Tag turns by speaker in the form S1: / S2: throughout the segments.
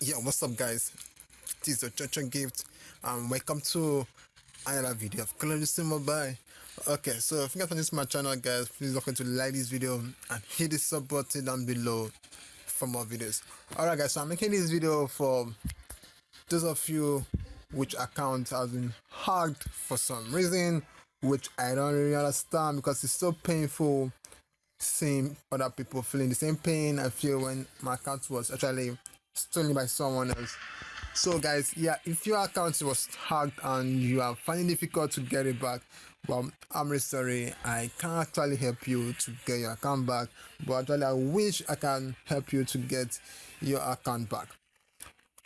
S1: Yeah, what's up, guys? This is the Church Gift, and welcome to another video of Duty Mobile. Okay, so if you guys are new to my channel, guys, please don't forget to like this video and hit the sub button down below for more videos. Alright, guys, so I'm making this video for those of you which account has been hacked for some reason which I don't really understand because it's so painful seeing other people feeling the same pain I feel when my account was actually stolen by someone else. So guys, yeah, if your account was hacked and you are finding difficult to get it back, well, I'm really sorry. I can't actually help you to get your account back, but actually I wish I can help you to get your account back.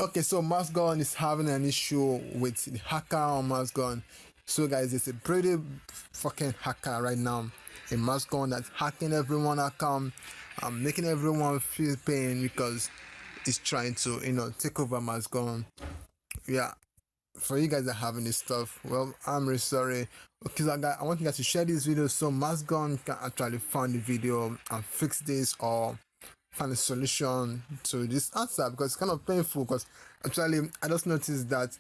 S1: Okay, so MaskGun is having an issue with the hacker on MaskGun. So guys, it's a pretty fucking hacker right now. A MaskGun that's hacking everyone account, um, making everyone feel pain because it's trying to, you know, take over MaskGun. Yeah, for you guys that having this stuff, well, I'm really sorry. Okay, so I, want you guys to share this video so MaskGun can actually find the video and fix this or find a solution to this answer because it's kind of painful because actually I just noticed that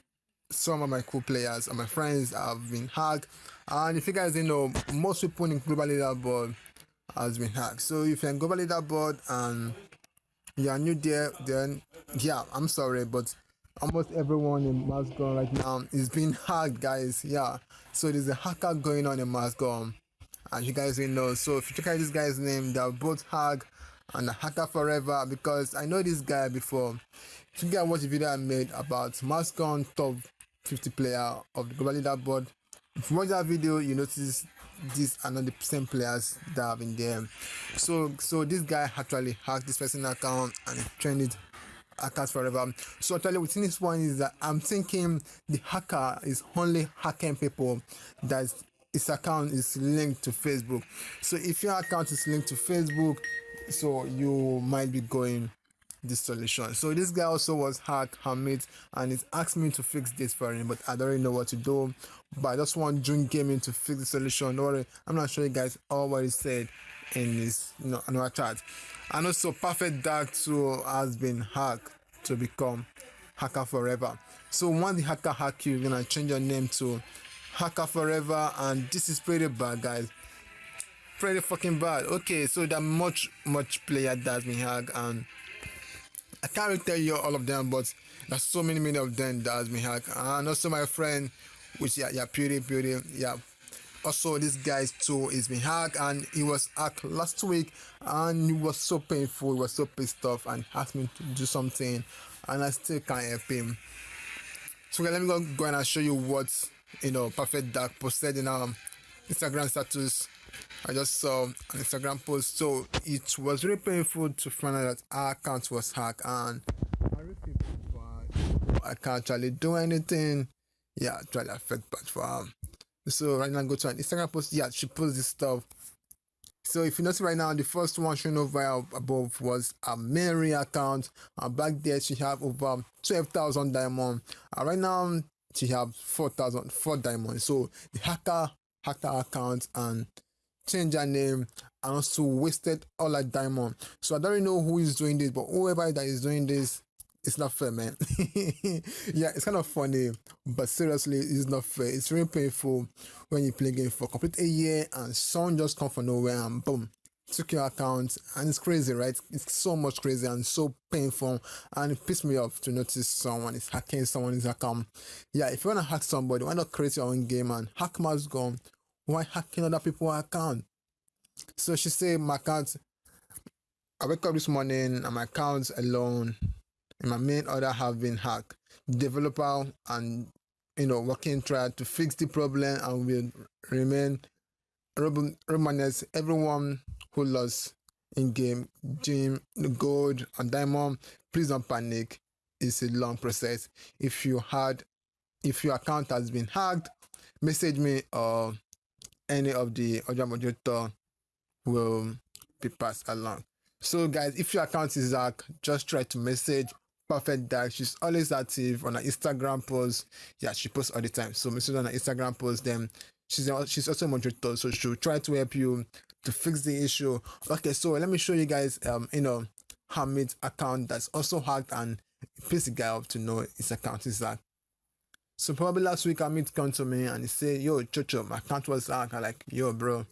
S1: some of my cool players and my friends have been hacked Uh, and if you guys didn't know most people in global leaderboard has been hacked. So if you're in global leaderboard and you're new there then yeah i'm sorry but almost everyone in MaskGun right now is being hacked guys. Yeah. So there's a hacker going on in MaskGun and you guys didn't know. So if you check out this guy's name they're both hacked and a hacker forever because i know this guy before. If you guys watch the video i made about MaskGun top 50 player of the global leaderboard. If you watch that video, you notice these are not the same players that have been there. So so this guy actually hacked this person's account and trained accounts forever. So actually within this one is that I'm thinking the hacker is only hacking people that his account is linked to Facebook. So if your account is linked to Facebook, so you might be going this solution. So this guy also was hacked Hamid and he's asked me to fix this for him, but I don't really know what to do. But I just want June Gaming to fix the solution. Worry, I'm not sure you guys all what he said in this you know another chat. And also Perfect Dark 2 has been hacked to become Hacker Forever. So once the hacker hack you, you're gonna change your name to Hacker Forever, and this is pretty bad, guys. Pretty fucking bad. Okay, so that much much player that's been hacked and I can't tell you all of them, but there's so many, many of them that has been hacked. And also my friend, which yeah, yeah, Beauty, Beauty, yeah. Also, this guy too is been hacked, and he was hacked last week, and it was so painful. He was so pissed off, and asked me to do something, and I still can't help him. So let me go, go and show you what you know Perfect Dark posted in our Instagram status I just saw an Instagram post. So it was really painful to find out that our account was hacked and I can't actually do anything. Yeah, try to affect but him. So right now go to an Instagram post. Yeah, she posts this stuff. So if you notice right now, the first one showing over above was a Mary account. And back there she have over 12,000 diamond. And right now she have 4,000 4 diamonds. So the hacker hacked her account and change her name and also wasted all her diamond. So I don't really know who is doing this, but whoever that is doing this, it's not fair, man. yeah, it's kind of funny, but seriously, it's not fair. It's really painful when you play game for complete a year and someone just come from nowhere and boom, took your account and it's crazy right it's so much crazy and so painful and it pissed me off to notice someone is hacking someone's account yeah if you want to hack somebody why not create your own game and hack MaskGun why hacking other people's account? So she said my account I wake up this morning and my accounts alone and my main order have been hacked. Developer and you know working try to fix the problem and will remain Romanes everyone who lost in game gym gold and diamond please don't panic it's a long process if you had if your account has been hacked message me or any of the audio modulator will be passed along. So guys, if your account is hacked, just try to message Perfect Dark. She's always active on her Instagram posts. Yeah, she posts all the time. So message on her Instagram post. Then she's she's also a moderator, so she'll try to help you to fix the issue. Okay, so let me show you guys, um, you know, Hamid's account that's also hacked and piss the guy up to know his account is hacked. So probably last week Hamid come to me and he said, Yo, Chocho, my account was hacked. I'm like, Yo, bro,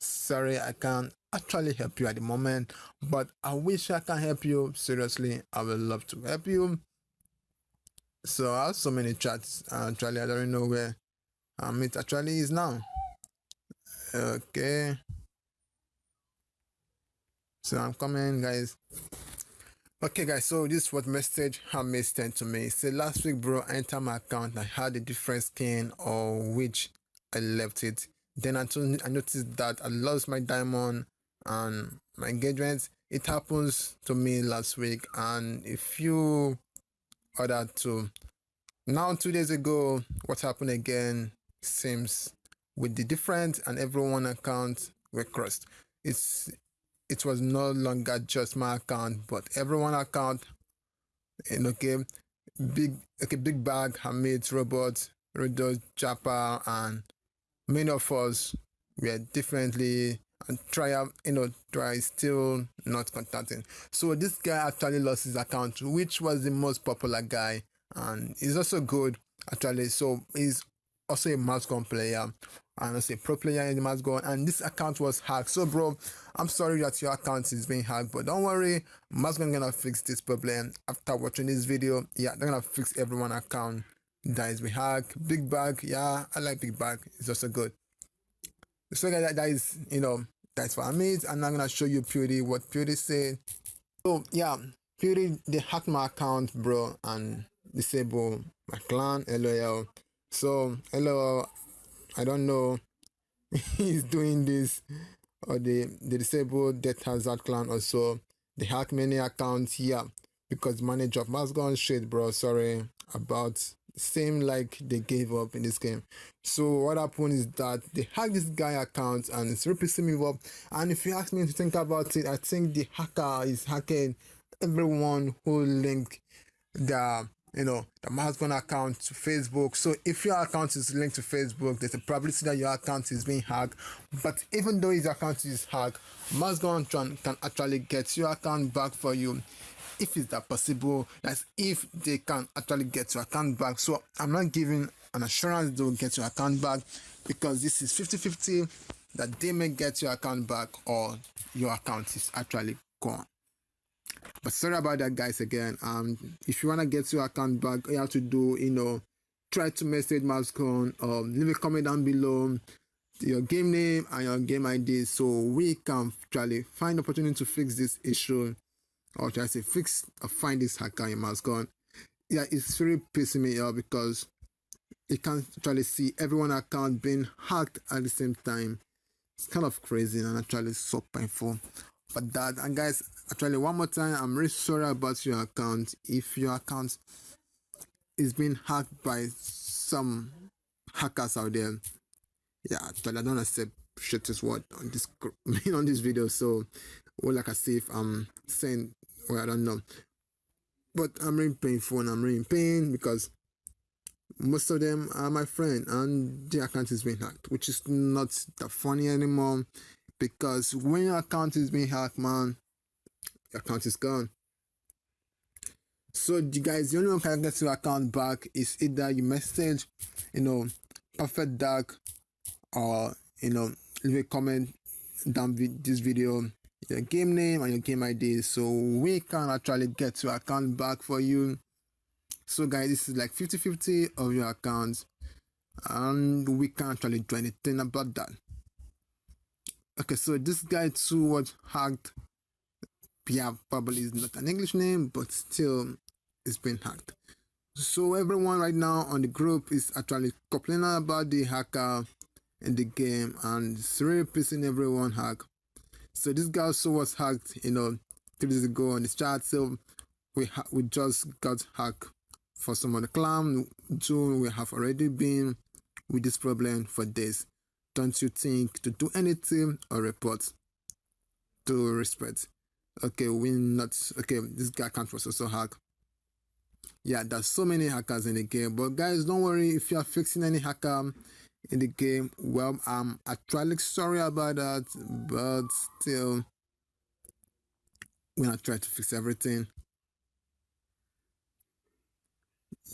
S1: sorry, I can't actually help you at the moment, but I wish I can help you. Seriously, I would love to help you. So I have so many chats. Actually, I don't know where Hamid actually is now. Okay. So I'm coming, guys. Okay, guys. So this what message Hamid sent to me. Say last week, bro, I entered my account. I had a different skin, or which I left it. Then I, told, I noticed that I lost my diamond and my engagement. It happens to me last week, and a few other to now two days ago, what happened again seems with the different and everyone account were crossed. It's it was no longer just my account, but everyone account. And okay, big okay, big bag, Hamid, Robot, Rodo, Japa, and many of us were differently and try you know try still not contacting. So this guy actually lost his account, which was the most popular guy, and he's also good actually. So he's also a MaskGun player and also a pro player in the and this account was hacked. So bro, I'm sorry that your account is being hacked, but don't worry, MaskGun gonna fix this problem after watching this video. Yeah, they're gonna fix everyone account that is being hacked. Big bag, yeah, I like big bag. It's also good. So that, that is, you know, that's what I mean. And I'm gonna show you Pewdie what Pewdie said. So yeah, Pewdie they hacked my account, bro, and disable my clan, LOL. So, hello, I don't know he's doing this or the, the disabled death hazard clan also. They hack many accounts here because manager of MaskGun shit, bro. Sorry about same like they gave up in this game. So what happened is that they hacked this guy account and it's really me off. And if you ask me to think about it, I think the hacker is hacking everyone who linked the you know, the MaskGun account to Facebook. So if your account is linked to Facebook, there's a probability that your account is being hacked. But even though your account is hacked, MaskGun can actually get your account back for you if it's that possible. That's if they can actually get your account back. So I'm not giving an assurance they'll get your account back because this is 50-50 that they may get your account back or your account is actually gone. But sorry about that, guys. Again, um, if you wanna get your account back, you have to do, you know, try to message or um, leave a comment down below your game name and your game ID so we can actually find opportunity to fix this issue or try to fix or find this hacker in MaskGun. Yeah, it's very pissing me off because you can't actually see everyone account being hacked at the same time. It's kind of crazy and actually so painful for that. And guys, actually, one more time, I'm really sorry about your account. If your account is being hacked by some hackers out there, yeah, actually, I don't accept shit this word on this on this video. So, well, like I say, if I'm saying, well, I don't know, but I'm really painful and I'm really in pain because most of them are my friend and the account is being hacked, which is not that funny anymore because when your account is being hacked, man, account is gone. So you guys, the only one can get your account back is either you message, you know, perfect dark, or you know, leave a comment down with this video, your game name and your game ID, so we can actually get your account back for you. So guys, this is like 50-50 of your accounts, and we can't actually do anything about that. Okay, so this guy too was hacked. Yeah, probably is not an English name, but still it's been hacked. So everyone right now on the group is actually complaining about the hacker in the game and it's really pissing everyone hack. So this guy also was hacked, you know, three days ago on the chat. So we we just got hacked for some of the clan. June we have already been with this problem for days don't you think to do anything or report to respect okay we not okay this guy can't was also hack yeah there's so many hackers in the game but guys don't worry if you are fixing any hacker in the game. Well, I'm actually sorry about that, but still, we're gonna try to fix everything.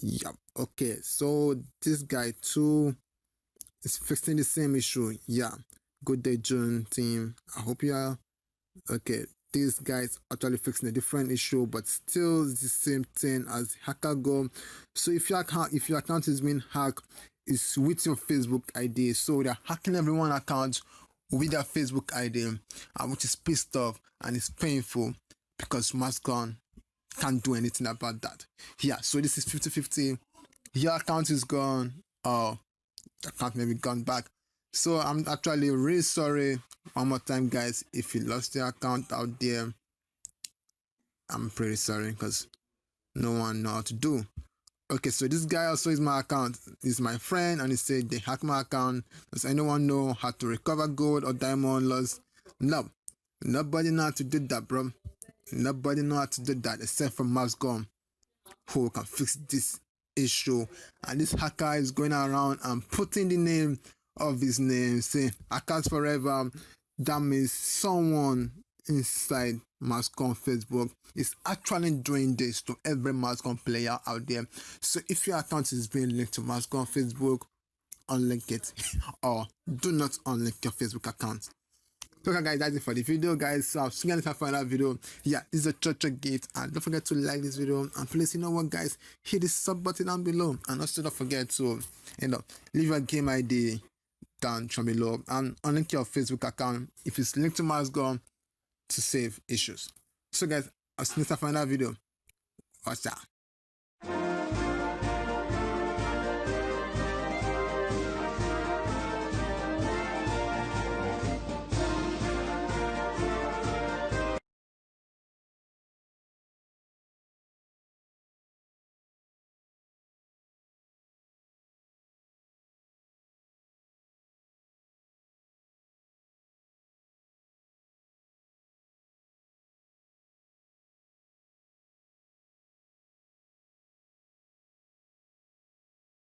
S1: Yep. Okay. So this guy too is fixing the same issue. Yeah. Good day, June team. I hope you are okay. This guy is actually fixing a different issue, but still the same thing as hacker go. So if your account if your account is being hacked, it's with your Facebook ID. So they're hacking everyone account with their Facebook ID, uh, which is pissed off and it's painful because MaskGun can't do anything about that. Yeah, so this is 50-50. Your account is gone or account maybe gone back. So I'm actually really sorry one more time guys if you lost your account out there. I'm pretty sorry because no one know how to do. Okay, so this guy also is my account. He's my friend and he said they hacked my account. Does anyone know how to recover gold or diamond loss? No. Nobody know how to do that, bro. Nobody know how to do that except for MaskGun, who can fix this issue. And this hacker is going around and putting the name of his name, saying Hackers Forever. That means someone inside MaskGun Facebook is actually doing this to every MaskGun player out there. So if your account is being linked to MaskGun Facebook, unlink it or do not unlink your Facebook account. So okay guys, that's it for the video guys. So I'll see you guys for another video. Yeah, is a church gate and don't forget to like this video and please you know what guys, hit the sub button down below and also don't forget to you know leave your game ID down from below and unlink your Facebook account if it's linked to MaskGun to save issues. So guys, I'll see you time for another video. Watch out.